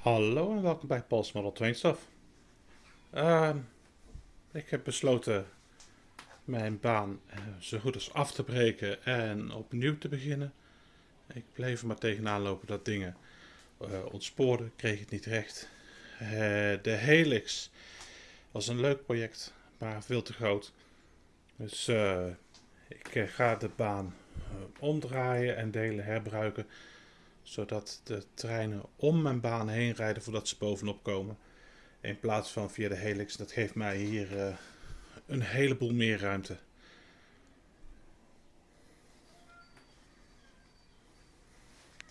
Hallo en welkom bij Paul's Model Train Stuff. Ehm, ik heb besloten mijn baan eh, zo goed als af te breken en opnieuw te beginnen. Ik bleef er maar tegenaan lopen dat dingen uh, ontspoorden, kreeg het niet recht. Uh, de Helix was een leuk project, maar veel te groot. Dus ik ga de baan omdraaien en delen herbruiken zodat de treinen om mijn baan heen rijden voordat ze bovenop komen. In plaats van via de helix. Dat geeft mij hier uh, een heleboel meer ruimte.